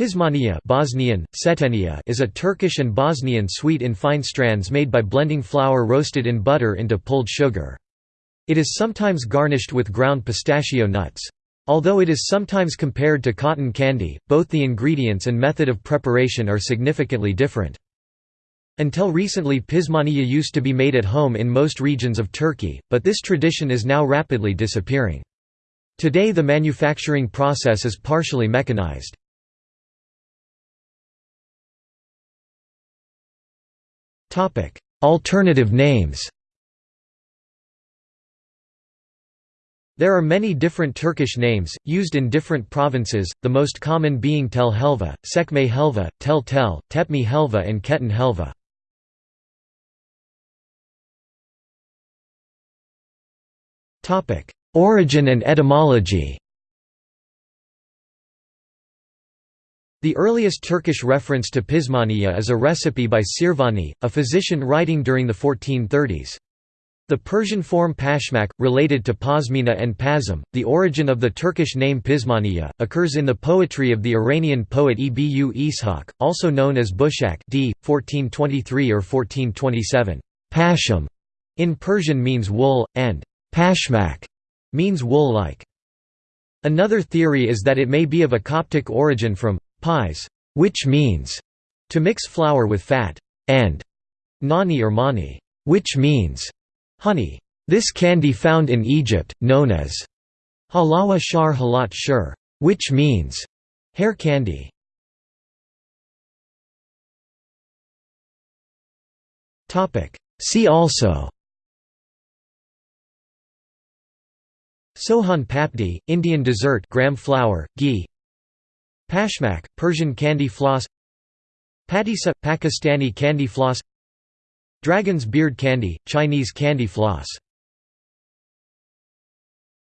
Pizmaniye Bosnian, Setenia is a Turkish and Bosnian sweet in fine strands made by blending flour roasted in butter into pulled sugar. It is sometimes garnished with ground pistachio nuts. Although it is sometimes compared to cotton candy, both the ingredients and method of preparation are significantly different. Until recently pizmaniye used to be made at home in most regions of Turkey, but this tradition is now rapidly disappearing. Today the manufacturing process is partially mechanized. Alternative names. There are many different Turkish names, used in different provinces, the most common being Tel Helva, Sekme Helva, Tel Tel, Tepmi Helva and Ketan Helva. Origin and etymology The earliest Turkish reference to pizmaniye is a recipe by Sirvani, a physician writing during the 1430s. The Persian form pashmak, related to pashmina and pazm, the origin of the Turkish name pizmaniye, occurs in the poetry of the Iranian poet Ebu Ishaq, also known as Bushak d. 1423 or 1427. Pasham in Persian means wool, and pashmak means wool-like. Another theory is that it may be of a Coptic origin from pies, which means to mix flour with fat, and nani or mani, which means honey. This candy found in Egypt, known as halawa shar halat shur, which means hair candy. See also Sohan papdi, Indian dessert gram flour, ghee Pashmak, Persian candy floss Patisa, Pakistani candy floss Dragon's beard candy, Chinese candy floss